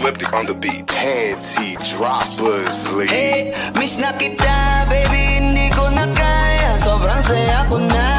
Flipped it on the beat. Panty droppers, Hey, eh, miss nakita, baby, hindi ko na kaya Sobrang saya ko na